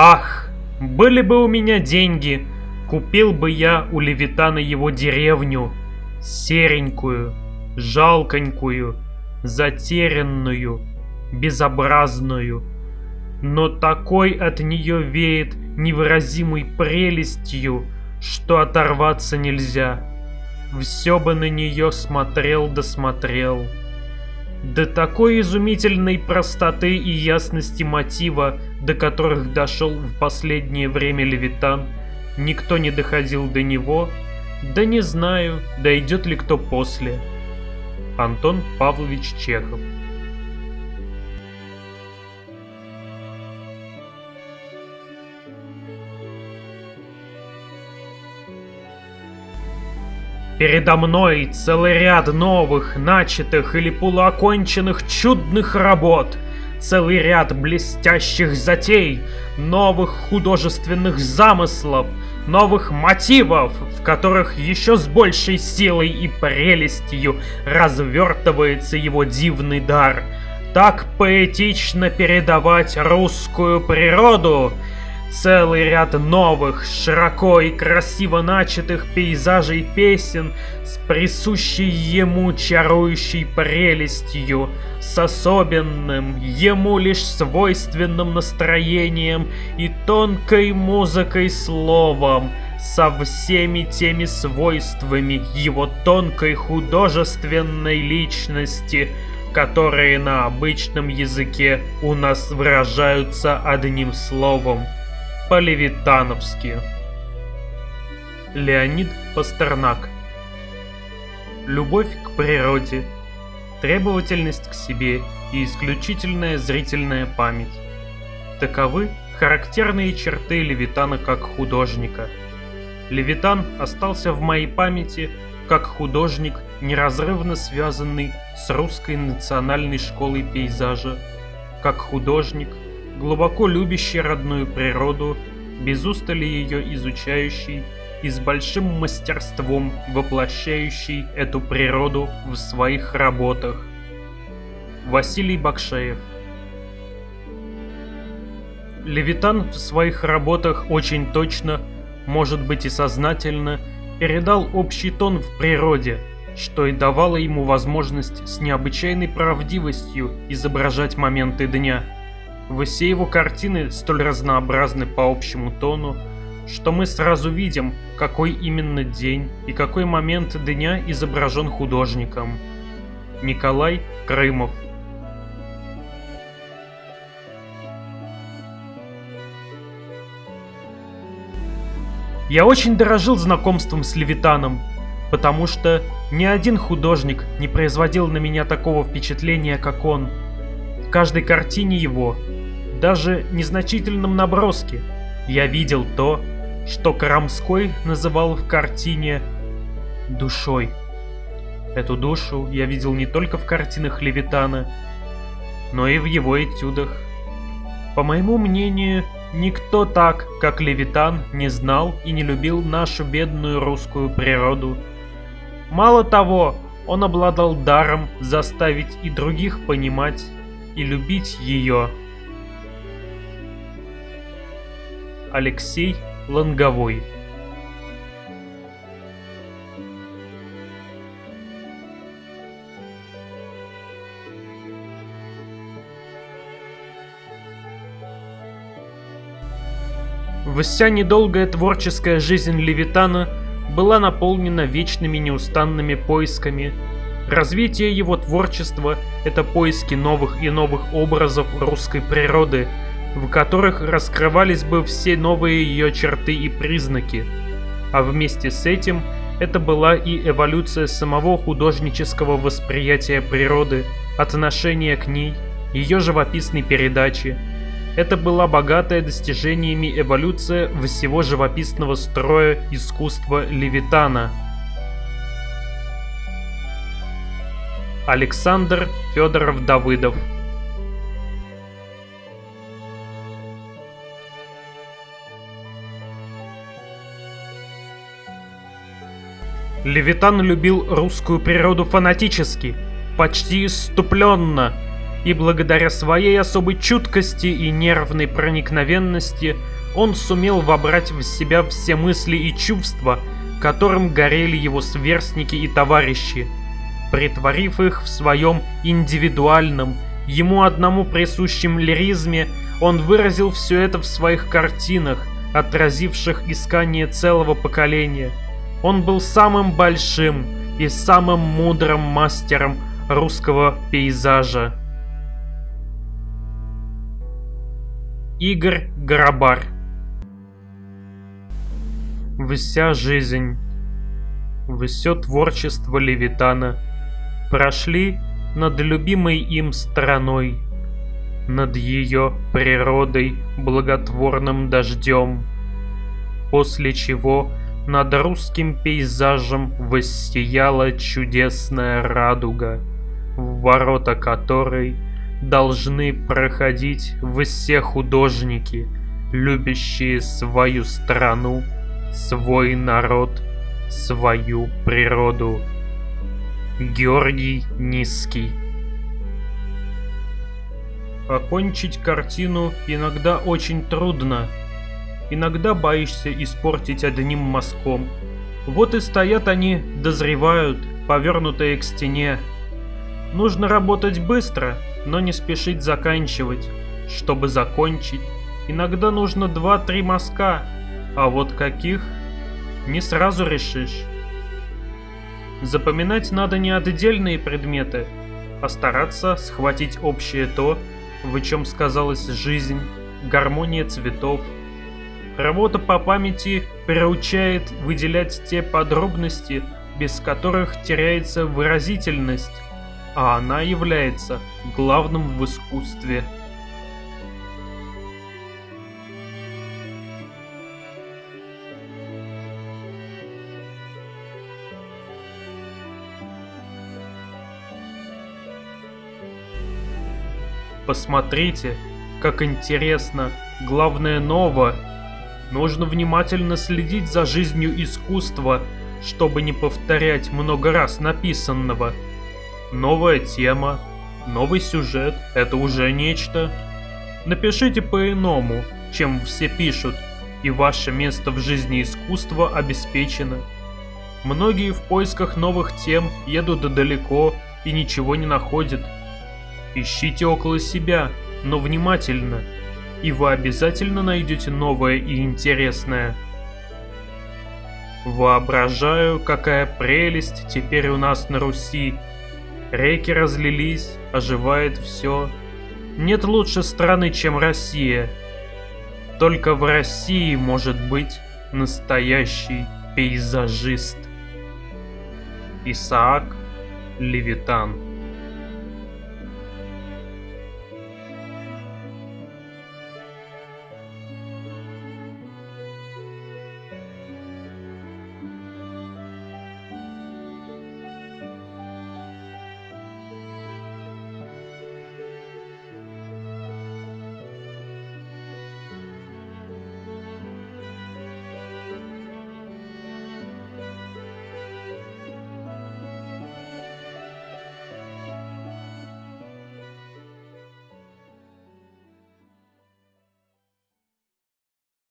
Ах, были бы у меня деньги, купил бы я у Левитана его деревню, серенькую, жалконькую, затерянную, безобразную. Но такой от нее веет невыразимой прелестью, что оторваться нельзя. Все бы на нее смотрел да смотрел. До такой изумительной простоты и ясности мотива, до которых дошел в последнее время Левитан, никто не доходил до него, да не знаю, дойдет ли кто после. Антон Павлович Чехов. Передо мной целый ряд новых, начатых или полуоконченных чудных работ, целый ряд блестящих затей, новых художественных замыслов, новых мотивов, в которых еще с большей силой и прелестью развертывается его дивный дар. Так поэтично передавать русскую природу — Целый ряд новых, широко и красиво начатых пейзажей песен с присущей ему чарующей прелестью, с особенным, ему лишь свойственным настроением и тонкой музыкой словом, со всеми теми свойствами его тонкой художественной личности, которые на обычном языке у нас выражаются одним словом – по-левитановски. Леонид Пастернак Любовь к природе, требовательность к себе и исключительная зрительная память. Таковы характерные черты Левитана как художника. Левитан остался в моей памяти как художник, неразрывно связанный с русской национальной школой пейзажа, как художник – глубоко любящий родную природу, без устали ее изучающий и с большим мастерством воплощающий эту природу в своих работах. Василий Бакшеев Левитан в своих работах очень точно, может быть и сознательно, передал общий тон в природе, что и давало ему возможность с необычайной правдивостью изображать моменты дня – все его картины столь разнообразны по общему тону, что мы сразу видим, какой именно день и какой момент дня изображен художником. Николай Крымов Я очень дорожил знакомством с Левитаном, потому что ни один художник не производил на меня такого впечатления, как он. В каждой картине его даже незначительном наброске я видел то, что Карамской называл в картине душой. Эту душу я видел не только в картинах Левитана, но и в его этюдах. По моему мнению, никто так, как Левитан, не знал и не любил нашу бедную русскую природу. Мало того, он обладал даром заставить и других понимать и любить ее. Алексей Лонговой Вся недолгая творческая жизнь Левитана была наполнена вечными неустанными поисками. Развитие его творчества – это поиски новых и новых образов русской природы – в которых раскрывались бы все новые ее черты и признаки. А вместе с этим это была и эволюция самого художнического восприятия природы, отношения к ней, ее живописной передачи. Это была богатая достижениями эволюция всего живописного строя искусства Левитана. Александр Федоров Давыдов Левитан любил русскую природу фанатически, почти иступленно, и благодаря своей особой чуткости и нервной проникновенности он сумел вобрать в себя все мысли и чувства, которым горели его сверстники и товарищи, притворив их в своем индивидуальном, ему одному присущем лиризме, он выразил все это в своих картинах, отразивших искание целого поколения. Он был самым большим и самым мудрым мастером русского пейзажа. Игорь Горобар Вся жизнь, все творчество Левитана прошли над любимой им страной, над ее природой благотворным дождем, после чего над русским пейзажем воссияла чудесная радуга, в ворота которой должны проходить все художники, любящие свою страну, свой народ, свою природу. Георгий Низкий Окончить картину иногда очень трудно. Иногда боишься испортить одним мазком. Вот и стоят они, дозревают, повернутые к стене. Нужно работать быстро, но не спешить заканчивать. Чтобы закончить, иногда нужно 2-3 мазка, а вот каких, не сразу решишь. Запоминать надо не отдельные предметы, а стараться схватить общее то, в чем сказалась жизнь, гармония цветов. Работа по памяти приучает выделять те подробности, без которых теряется выразительность, а она является главным в искусстве. Посмотрите, как интересно, главное ново. Нужно внимательно следить за жизнью искусства, чтобы не повторять много раз написанного. Новая тема, новый сюжет – это уже нечто. Напишите по-иному, чем все пишут, и ваше место в жизни искусства обеспечено. Многие в поисках новых тем едут далеко и ничего не находят – Ищите около себя, но внимательно, и вы обязательно найдете новое и интересное. Воображаю, какая прелесть теперь у нас на Руси. Реки разлились, оживает все. Нет лучше страны, чем Россия. Только в России может быть настоящий пейзажист. Исаак Левитан